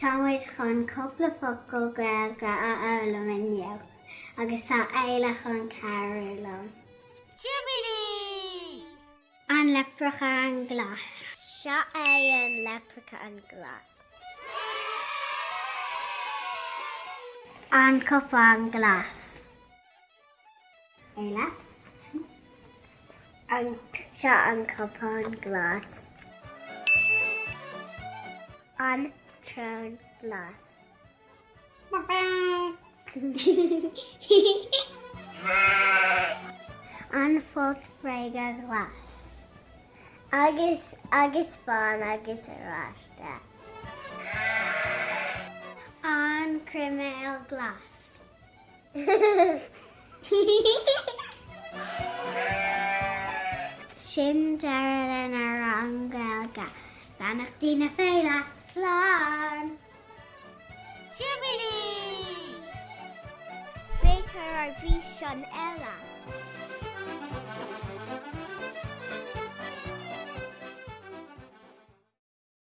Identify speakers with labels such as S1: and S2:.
S1: Táid chun coppla focail gailga a elam inniu, agus tá éile chun ceirlam.
S2: Jubilee!
S1: An lepracha an glas.
S2: Seo é an lepracha an glas.
S1: An copa an glas. Éile?
S2: An seo an copa an glas. An trón glas.
S1: An fut breige glas.
S2: Agus agus bán agus aráiste.
S1: An criméil glas. Sin dead in ar an gailga. Stanach tína féile sláán.
S2: Jubilee! Fé chu ar bhí sean eile.